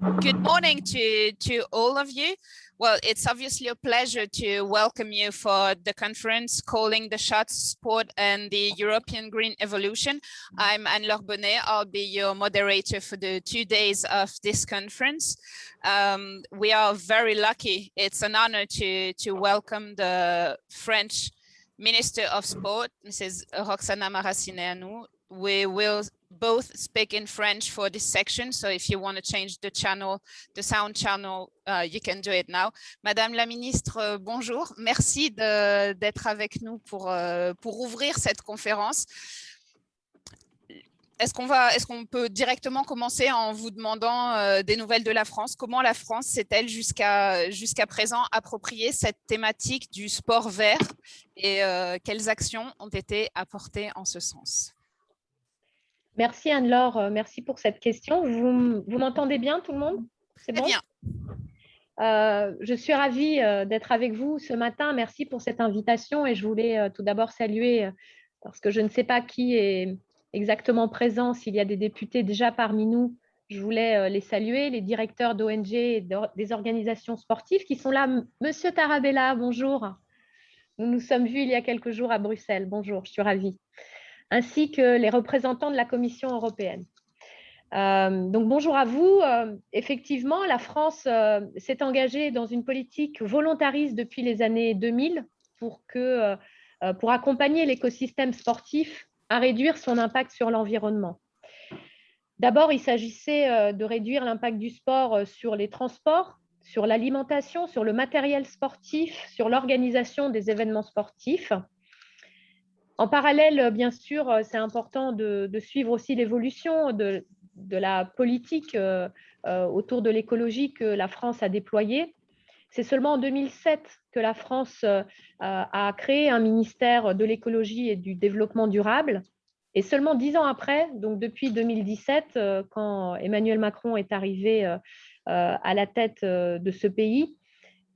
Good morning to, to all of you. Well, it's obviously a pleasure to welcome you for the conference calling the shots sport and the European green evolution. I'm Anne-Laure Bonnet. I'll be your moderator for the two days of this conference. Um, we are very lucky. It's an honor to, to welcome the French Minister of Sport, Mrs. Roxana Maracineanu. We will both speak in French for this section. So if you want to change the channel, the sound channel, uh, you can do it now. Madame la ministre, euh, bonjour. Merci d'être avec nous pour, euh, pour ouvrir cette conférence. Est-ce qu'on est peut directement commencer en vous demandant euh, des nouvelles de la France? Comment la France s'est-elle jusqu'à présent approprié cette thématique du sport vert et quelles actions ont été apportées en ce sens? Merci Anne-Laure, euh, merci pour cette question. Vous, m'entendez bien tout le monde? C'est bon? bien. Euh, je suis ravie euh, d'être avec vous ce matin. Merci pour cette invitation et je voulais tout d'abord saluer, parce que je ne sais pas qui est exactement présent, s'il y a des députés déjà parmi nous, je voulais les saluer, les directeurs d'ONG et des organisations sportives qui sont là. Monsieur Tarabella, bonjour. Nous nous sommes vus il y a quelques jours à Bruxelles. Bonjour, je suis ravie ainsi que les représentants de la Commission européenne. Euh, donc bonjour à vous. Euh, effectivement, la France euh, s'est engagée dans une politique volontariste depuis les années 2000 pour, que, pour accompagner l'écosystème sportif à réduire son impact sur l'environnement. D'abord, il s'agissait de réduire l'impact du sport sur les transports, sur l'alimentation, sur le matériel sportif, sur l'organisation des événements sportifs. En parallèle, bien sûr, euh, c'est important de, suivre aussi l'évolution de, la politique euh, euh, autour de l'écologie que la France a déployée. C'est seulement en 2007 que la France a créé un ministère de l'écologie et du développement durable. Et seulement dix ans après, donc depuis 2017, quand Emmanuel Macron est arrivé à la tête de ce pays,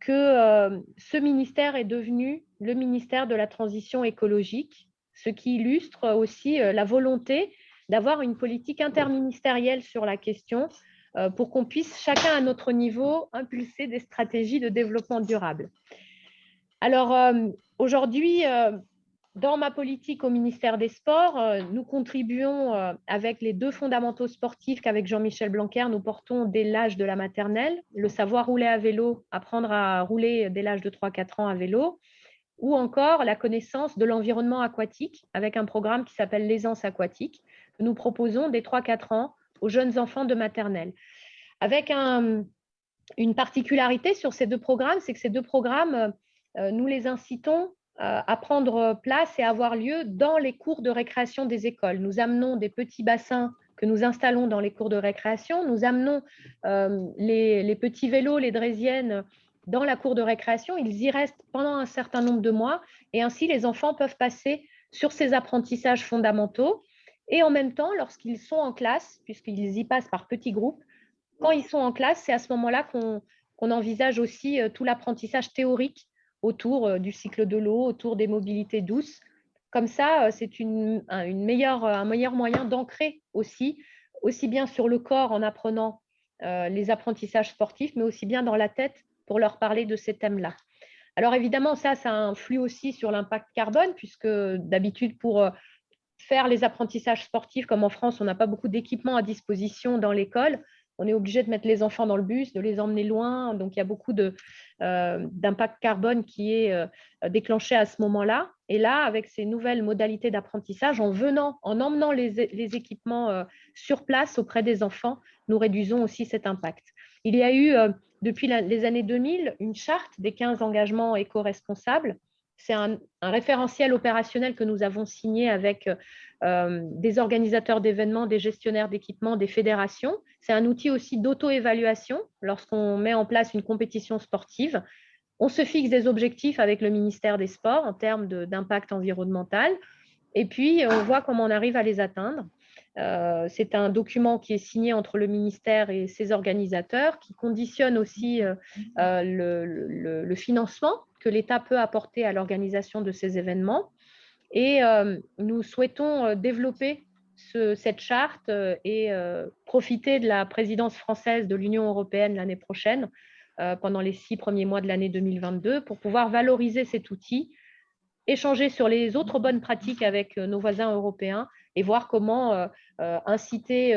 que ce ministère est devenu le ministère de la transition écologique ce qui illustre aussi euh, la volonté d'avoir une politique interministérielle sur la question euh, pour qu'on puisse chacun à notre niveau impulser des stratégies de développement durable. Alors euh, aujourd'hui, dans ma politique au ministère des Sports, nous contribuons avec les deux fondamentaux sportifs qu'avec Jean-Michel Blanquer, nous portons dès l'âge de la maternelle, le savoir rouler à vélo, apprendre à rouler dès l'âge de 3-4 ans à vélo, ou encore la connaissance de l'environnement aquatique avec un programme qui s'appelle l'aisance aquatique que nous proposons dès 3-4 ans aux jeunes enfants de maternelle. Avec une particularité sur ces deux programmes, c'est que ces deux programmes, euh, nous les incitons euh, à prendre place et avoir lieu dans les cours de récréation des écoles. Nous amenons des petits bassins que nous installons dans les cours de récréation. Nous amenons euh, les, les, petits vélos, les draisiennes dans la cour de récréation, ils y restent pendant un certain nombre de mois et ainsi les enfants peuvent passer sur ces apprentissages fondamentaux et en même temps, lorsqu'ils sont en classe, puisqu'ils y passent par petits groupes, quand ils sont en classe, c'est à ce moment-là qu'on envisage aussi euh, tout l'apprentissage théorique autour euh, du cycle de l'eau, autour des mobilités douces. Comme ça, euh, c'est une, meilleure, un meilleur moyen d'ancrer aussi, aussi bien sur le corps en apprenant les apprentissages sportifs, mais aussi bien dans la tête pour leur parler de ces thèmes-là. Alors évidemment, ça, ça influe aussi sur l'impact carbone, puisque d'habitude, pour euh, faire les apprentissages sportifs, comme en France, on n'a pas beaucoup d'équipements à disposition dans l'école. On est obligé de mettre les enfants dans le bus, de les emmener loin. Donc, il y a beaucoup euh, d'impact carbone qui est euh, déclenché à ce moment-là. Et là, avec ces nouvelles modalités d'apprentissage, en venant, en emmenant les, les équipements sur place auprès des enfants, nous réduisons aussi cet impact. Il y a eu depuis les années 2000 une charte des 15 engagements éco-responsables. C'est un, référentiel opérationnel que nous avons signé avec euh, des organisateurs d'événements, des gestionnaires d'équipements, des fédérations. C'est un outil aussi d'auto-évaluation lorsqu'on met en place une compétition sportive. On se fixe des objectifs avec le ministère des Sports en termes d'impact environnemental et puis on voit comment on arrive à les atteindre. Euh, c'est un document qui est signé entre le ministère et ses organisateurs, qui conditionne aussi euh, le, financement que l'État peut apporter à l'organisation de ces événements. Et nous souhaitons développer cette charte et profiter de la présidence française de l'Union européenne l'année prochaine, pendant les six premiers mois de l'année 2022, pour pouvoir valoriser cet outil, échanger sur les autres bonnes pratiques avec nos voisins européens et voir comment inciter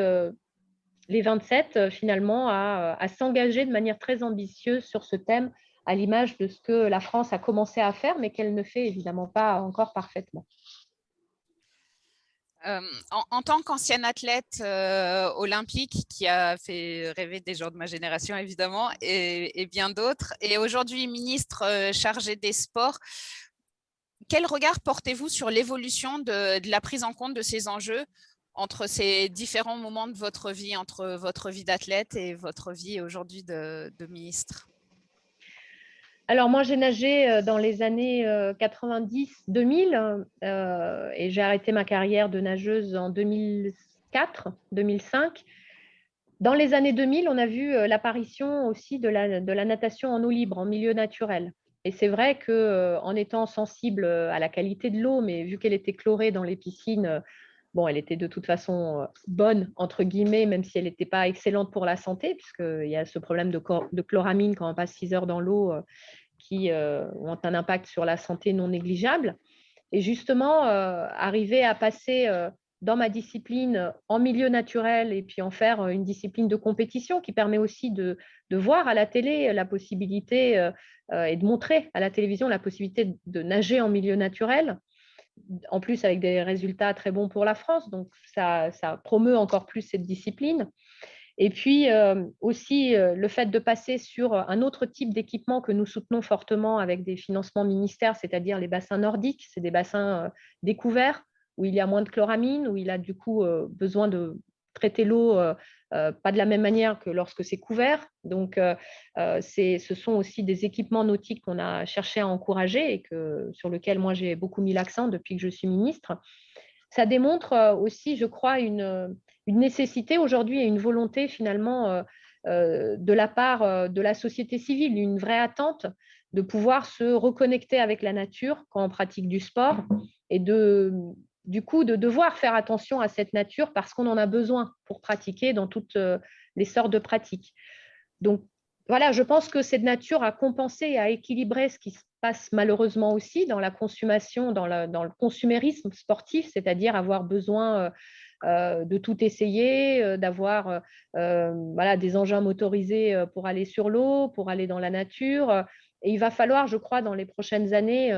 les 27 finalement à s'engager de manière très ambitieuse sur ce thème à l'image de ce que la France a commencé à faire, mais qu'elle ne fait évidemment pas encore parfaitement. Euh, en, tant qu'ancienne athlète euh, olympique qui a fait rêver des gens de ma génération évidemment et, bien d'autres, et aujourd'hui ministre euh, chargé des sports, quel regard portez-vous sur l'évolution de, la prise en compte de ces enjeux entre ces différents moments de votre vie, entre votre vie d'athlète et votre vie aujourd'hui de ministre? Alors moi, j'ai nagé euh, dans les années 90-2000 euh, euh, et j'ai arrêté ma carrière de nageuse en 2004-2005. Dans les années 2000, on a vu l'apparition aussi de la, natation en eau libre, en milieu naturel. Et c'est vrai qu'en étant sensible à la qualité de l'eau, mais vu qu'elle était chlorée dans les piscines, elle était de toute façon bonne, entre guillemets, même si elle n'était pas excellente pour la santé, puisqu'il y a ce problème de, de, chloramine quand on passe 6 heures dans l'eau qui euh, ont un impact sur la santé non négligeable. Et justement, euh, arriver à passer euh, dans ma discipline en milieu naturel et puis en faire une discipline de compétition qui permet aussi de, voir à la télé la possibilité et de montrer à la télévision la possibilité de nager en milieu naturel, en plus avec des résultats très bons pour la France. Donc, ça promeut encore plus cette discipline. Et puis euh, aussi euh, le fait de passer sur un autre type d'équipement que nous soutenons fortement avec des financements ministères, c'est-à-dire les bassins nordiques, c'est des bassins euh, découverts où il y a moins de chloramine, où il a du coup besoin de traiter l'eau pas de la même manière que lorsque c'est couvert. Donc, ce sont aussi des équipements nautiques qu'on a cherché à encourager et que, sur lesquels moi j'ai beaucoup mis l'accent depuis que je suis ministre. Ça démontre aussi, je crois, une, une nécessité aujourd'hui et une volonté finalement euh, euh, de la part euh, de la société civile, une vraie attente de pouvoir se reconnecter avec la nature quand on pratique du sport et de, du coup de devoir faire attention à cette nature parce qu'on en a besoin pour pratiquer dans toutes les sortes de pratiques. Donc voilà, je pense que cette nature a compensé et a équilibré ce qui se passe malheureusement aussi dans la consommation, dans, dans le consumérisme sportif, c'est-à-dire avoir besoin de tout essayer, euh, d'avoir euh, voilà, des engins motorisés pour aller sur l'eau, pour aller dans la nature. Et il va falloir, je crois, dans les prochaines années,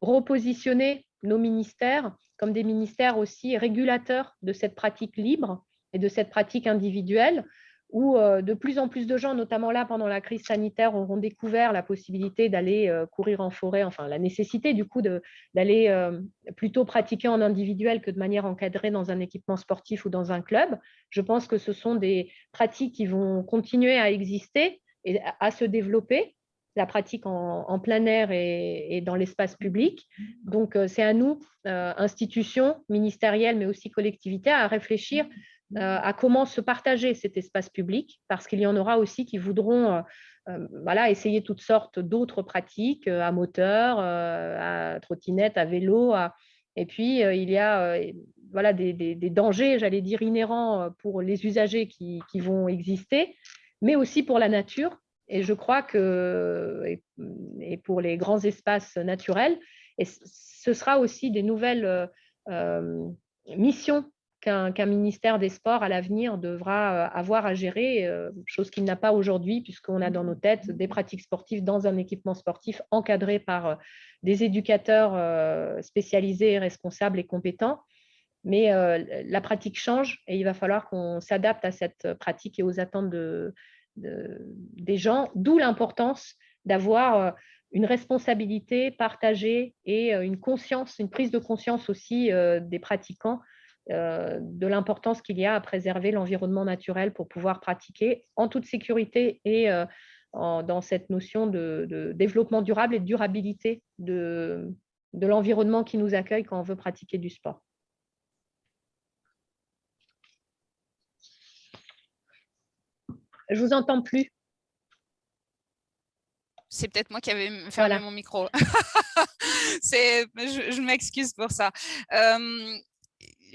repositionner nos ministères comme des ministères aussi régulateurs de cette pratique libre et de cette pratique individuelle où euh, de plus en plus de gens, notamment là pendant la crise sanitaire, auront découvert la possibilité d'aller euh, courir en forêt, enfin la nécessité du coup d'aller euh, plutôt pratiquer en individuel que de manière encadrée dans un équipement sportif ou dans un club. Je pense que ce sont des pratiques qui vont continuer à exister et à se développer la pratique en, plein air et, dans l'espace public. Donc, c'est à nous, institutions ministérielles, mais aussi collectivités, à réfléchir à comment se partager cet espace public, parce qu'il y en aura aussi qui voudront euh, euh, voilà, essayer toutes sortes d'autres pratiques, à moteur, à trottinette, à vélo. Et puis, il y a voilà, des, dangers, j'allais dire, inhérents pour les usagers qui, vont exister, mais aussi pour la nature. Et je crois que, et, pour les grands espaces naturels, et ce sera aussi des nouvelles missions qu'un ministère des Sports à l'avenir devra euh, avoir à gérer, euh, chose qu'il n'a pas aujourd'hui, puisqu'on a dans nos têtes des pratiques sportives dans un équipement sportif encadré par euh, des éducateurs spécialisés, responsables et compétents. Mais la pratique change et il va falloir qu'on s'adapte à cette pratique et aux attentes de, des gens, d'où l'importance d'avoir une responsabilité partagée et une prise de conscience aussi des pratiquants de l'importance qu'il y a à préserver l'environnement naturel pour pouvoir pratiquer en toute sécurité et euh, dans cette notion de, développement durable et de durabilité de, de l'environnement qui nous accueille quand on veut pratiquer du sport. Je vous entends plus. C'est peut-être moi qui avais fermé mon micro. je, je m'excuse pour ça. Euh,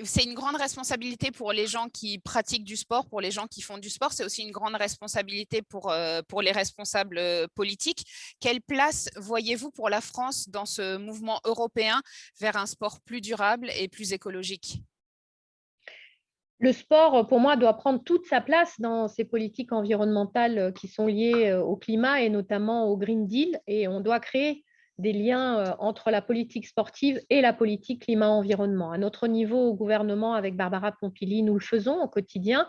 c'est une grande responsabilité pour les gens qui pratiquent du sport, pour les gens qui font du sport. C'est aussi une grande responsabilité pour, euh, les responsables euh, politiques. Quelle place voyez-vous pour la France dans ce mouvement européen vers un sport plus durable et plus écologique? Le sport, pour moi, doit prendre toute sa place dans ces politiques environnementales qui sont liées euh, au climat et notamment au Green Deal. Et on doit créer des liens euh, entre la politique sportive et la politique climat-environnement. À notre niveau, au gouvernement, avec Barbara Pompili, nous le faisons au quotidien.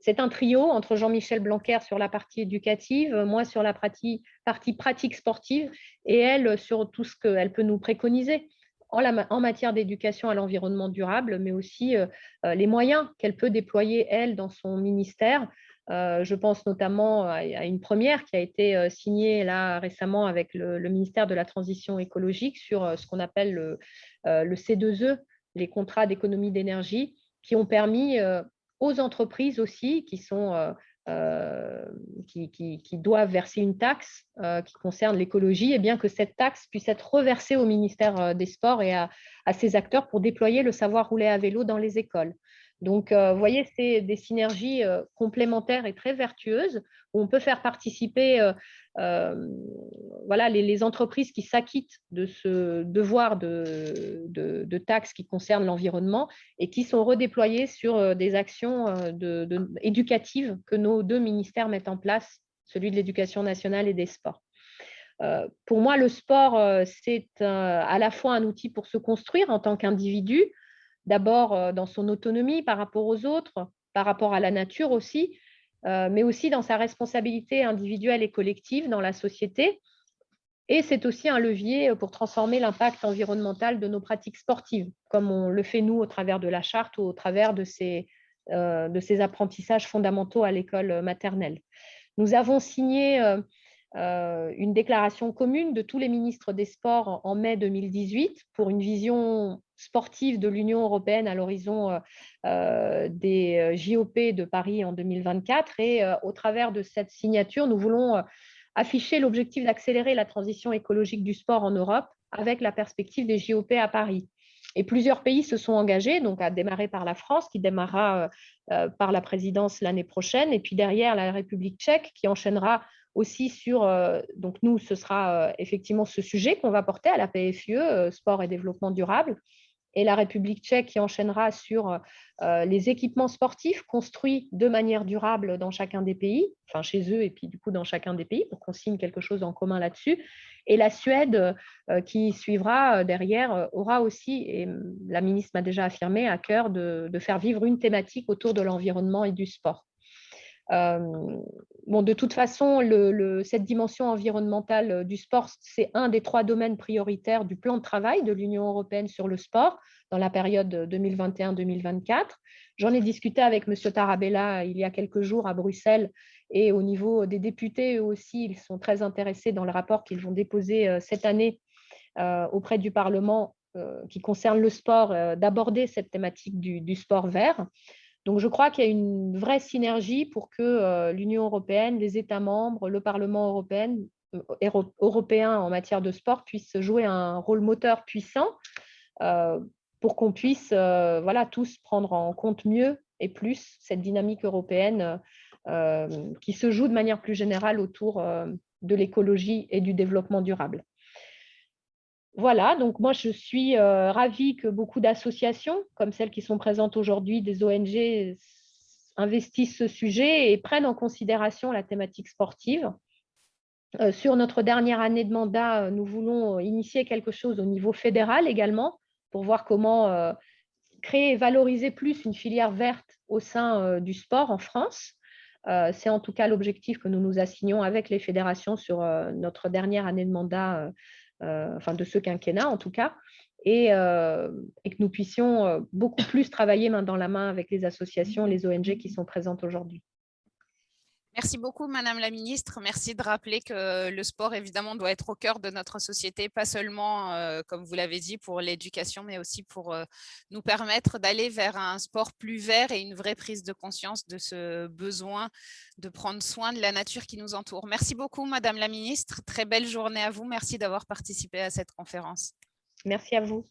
C'est un trio entre Jean-Michel Blanquer sur la partie éducative, moi sur la partie, pratique sportive et elle sur tout ce qu'elle peut nous préconiser en matière d'éducation à l'environnement durable, mais aussi euh, euh, les moyens qu'elle peut déployer, elle, dans son ministère euh, je pense notamment à, une première qui a été euh, signée récemment avec le, ministère de la Transition écologique sur euh, ce qu'on appelle le, C2E, les contrats d'économie d'énergie, qui ont permis aux entreprises aussi qui doivent verser une taxe qui concerne l'écologie, et bien que cette taxe puisse être reversée au ministère des Sports et à ses acteurs pour déployer le savoir rouler à vélo dans les écoles. Donc, euh, vous voyez, c'est des synergies euh, complémentaires et très vertueuses où on peut faire participer euh, voilà, les, entreprises qui s'acquittent de ce devoir de, taxes qui concernent l'environnement et qui sont redéployées sur des actions éducatives que nos deux ministères mettent en place, celui de l'éducation nationale et des sports. pour moi, le sport, c'est à la fois un outil pour se construire en tant qu'individu, d'abord euh, dans son autonomie par rapport aux autres, par rapport à la nature aussi, euh, mais aussi dans sa responsabilité individuelle et collective dans la société. Et c'est aussi un levier pour transformer l'impact environnemental de nos pratiques sportives, comme on le fait nous au travers de la charte ou au travers euh, de ces apprentissages fondamentaux à l'école maternelle. Nous avons signé une déclaration commune de tous les ministres des Sports en mai 2018 pour une vision sportive de l'Union européenne à l'horizon euh, euh, des euh, JOP de Paris en 2024. Et au travers de cette signature, nous voulons afficher l'objectif d'accélérer la transition écologique du sport en Europe avec la perspective des JOP à Paris. Et plusieurs pays se sont engagés, donc à démarrer par la France, qui démarrera par la présidence l'année prochaine, et puis derrière la République tchèque, qui enchaînera aussi sur, donc nous, ce sera effectivement ce sujet qu'on va porter à la PFUE, Sport et Développement Durable, et la République tchèque qui enchaînera sur euh, les équipements sportifs construits de manière durable dans chacun des pays, enfin chez eux et puis du coup dans chacun des pays, pour qu'on signe quelque chose en commun là-dessus. Et la Suède euh, qui suivra euh, derrière aura aussi, et la ministre m'a déjà affirmé, à cœur de, faire vivre une thématique autour de l'environnement et du sport. Bon, de toute façon, cette dimension environnementale du sport, c'est un des trois domaines prioritaires du plan de travail de l'Union européenne sur le sport dans la période 2021-2024. J'en ai discuté avec M. Tarabella il y a quelques jours à Bruxelles et au niveau des députés, eux aussi, ils sont très intéressés dans le rapport qu'ils vont déposer cette année auprès du Parlement qui concerne le sport, d'aborder cette thématique du sport vert. Donc, je crois qu'il y a une vraie synergie pour que euh, l'Union européenne, les États membres, le Parlement européen, euh, européen en matière de sport puissent jouer un rôle moteur puissant euh, pour qu'on puisse voilà, tous prendre en compte mieux et plus cette dynamique européenne qui se joue de manière plus générale autour de l'écologie et du développement durable. Voilà, donc moi je suis euh, ravie que beaucoup d'associations, comme celles qui sont présentes aujourd'hui, des ONG, investissent ce sujet et prennent en considération la thématique sportive. Euh, sur notre dernière année de mandat, nous voulons initier quelque chose au niveau fédéral également pour voir comment euh, créer et valoriser plus une filière verte au sein du sport en France. C'est en tout cas l'objectif que nous nous assignons avec les fédérations sur notre dernière année de mandat euh, enfin de ce quinquennat en tout cas, et, euh, et que nous puissions euh, beaucoup plus travailler main dans la main avec les associations, les ONG qui sont présentes aujourd'hui. Merci beaucoup, Madame la Ministre. Merci de rappeler que le sport, évidemment, doit être au cœur de notre société, pas seulement, euh, comme vous l'avez dit, pour l'éducation, mais aussi pour euh, nous permettre d'aller vers un sport plus vert et une vraie prise de conscience de ce besoin de prendre soin de la nature qui nous entoure. Merci beaucoup, Madame la Ministre. Très belle journée à vous. Merci d'avoir participé à cette conférence. Merci à vous.